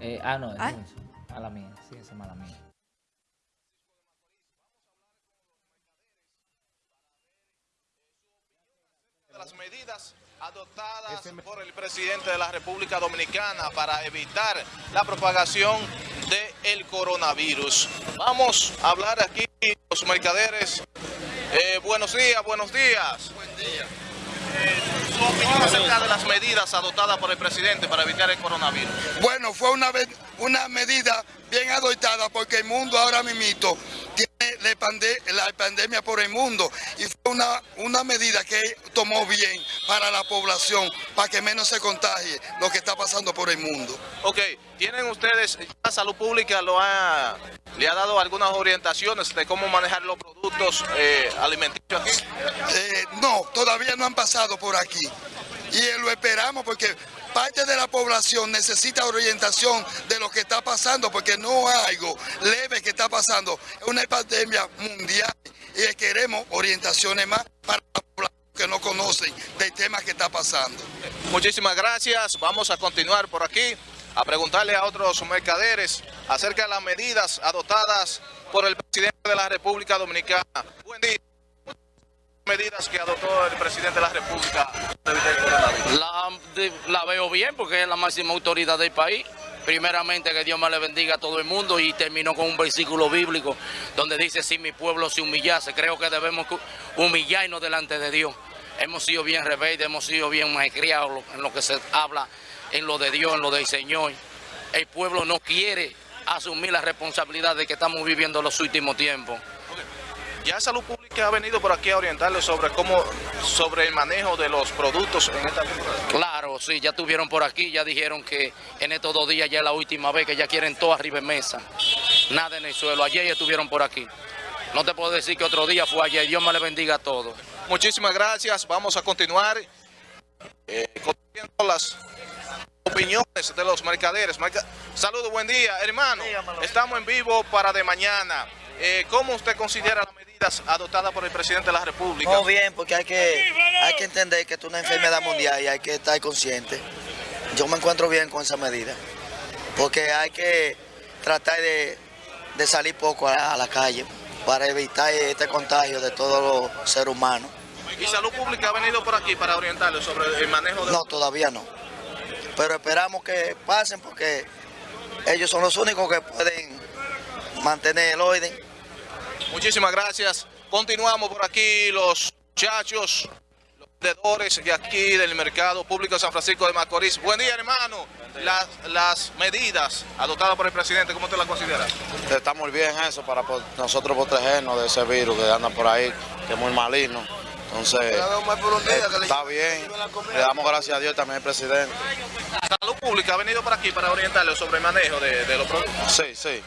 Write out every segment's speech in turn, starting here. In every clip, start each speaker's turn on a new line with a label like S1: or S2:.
S1: Eh, ah, no,
S2: Ah.
S1: es mala mía, sí, esa es mala mía.
S3: de las medidas adoptadas por el presidente de la República Dominicana para evitar la propagación del coronavirus. Vamos a hablar aquí los mercaderes. Eh, buenos días, buenos días. Buen día. Opinión acerca de las medidas adoptadas por el presidente para evitar el coronavirus.
S4: Bueno, fue una, una medida bien adoptada porque el mundo ahora mismo tiene la pandemia por el mundo y fue una, una medida que tomó bien para la población, para que menos se contagie lo que está pasando por el mundo.
S3: Ok, ¿tienen ustedes, la salud pública lo ha, le ha dado algunas orientaciones de cómo manejar los productos eh, alimenticios?
S4: Eh, no, todavía no han pasado por aquí y eh, lo esperamos porque parte de la población necesita orientación de lo que está pasando porque no hay algo leve que está pasando, es una pandemia mundial y queremos orientaciones más para que no conocen del tema que está pasando.
S3: Muchísimas gracias. Vamos a continuar por aquí a preguntarle a otros mercaderes acerca de las medidas adoptadas por el presidente de la República Dominicana. Buen día. Medidas que adoptó el presidente de la República.
S5: La, la veo bien porque es la máxima autoridad del país. Primeramente que Dios me le bendiga a todo el mundo y terminó con un versículo bíblico donde dice si mi pueblo se humillase, creo que debemos humillarnos delante de Dios. Hemos sido bien rebeldes, hemos sido bien malcriados en lo que se habla, en lo de Dios, en lo del Señor. El pueblo no quiere asumir la responsabilidad de que estamos viviendo los últimos tiempos.
S3: Ya Salud Pública ha venido por aquí a orientarle sobre cómo, sobre el manejo de los productos en esta temporada.
S5: Claro, sí, ya estuvieron por aquí, ya dijeron que en estos dos días ya es la última vez que ya quieren todo arriba en mesa. Nada en el suelo. Ayer ya estuvieron por aquí. No te puedo decir que otro día fue ayer. Dios me le bendiga a todos.
S3: Muchísimas gracias. Vamos a continuar eh, conociendo las opiniones de los mercaderes. Merca- Saludos, buen día, hermano. Estamos en vivo para de mañana. Eh, ¿Cómo usted considera las medidas adoptadas por el presidente de la República?
S6: No, bien, porque hay que, hay que entender que esto es una enfermedad mundial y hay que estar consciente. Yo me encuentro bien con esa medida, porque hay que tratar de, de salir poco a, a la calle para evitar este contagio de todos los seres humanos.
S3: ¿Y Salud Pública ha venido por aquí para orientarle sobre el manejo de
S6: No, todavía no. Pero esperamos que pasen porque ellos son los únicos que pueden mantener el orden.
S3: Muchísimas gracias. Continuamos por aquí los muchachos, vendedores de aquí del mercado público de San Francisco de Macorís. Buen día, hermano. Las, las medidas adoptadas por el presidente, ¿cómo usted las considera?
S7: Está muy bien eso para nosotros protegernos de ese virus que anda por ahí, que es muy maligno. Entonces, está bien. Le damos gracias a Dios también al presidente.
S3: Salud Pública ha venido por aquí para orientarle sobre el manejo de, de los productos.
S7: Sí. sí.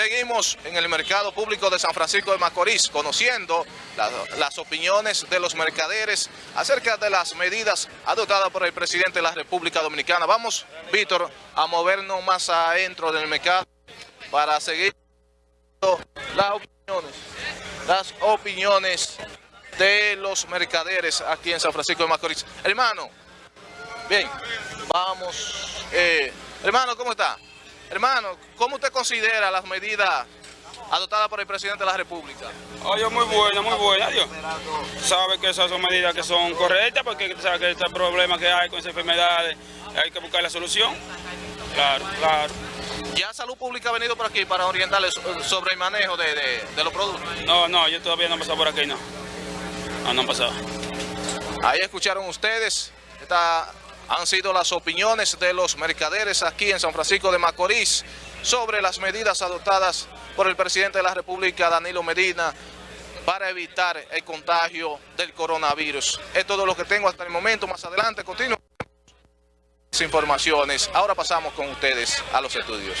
S3: Seguimos en el mercado público de San Francisco de Macorís, conociendo la- las opiniones de los mercaderes acerca de las medidas adoptadas por el presidente de la República Dominicana. Vamos, Víctor, a movernos más adentro del mercado para seguir las opiniones, las opiniones de los mercaderes aquí en San Francisco de Macorís. Hermano, bien, vamos. eh, hermano, ¿cómo está? Hermano, ¿cómo usted considera las medidas adoptadas por el presidente de la República?
S8: Oye, muy buena, muy buena, Dios. Sabe que esas son medidas que son correctas porque sabe que este problema que hay con esas enfermedades hay que buscar la solución. Claro, claro.
S3: ¿Ya Salud Pública ha venido por aquí para orientarles so- sobre el manejo de, de- de los productos?
S8: No, no, yo todavía no he pasado por aquí, no. No, no han pasado.
S3: Ahí escucharon ustedes, estas han sido las opiniones de los mercaderes aquí en San Francisco de Macorís sobre las medidas adoptadas por el presidente de la República, Danilo Medina, para evitar el contagio del coronavirus. Es todo lo que tengo hasta el momento. Más adelante continúo informaciones. Ahora pasamos con ustedes a los estudios.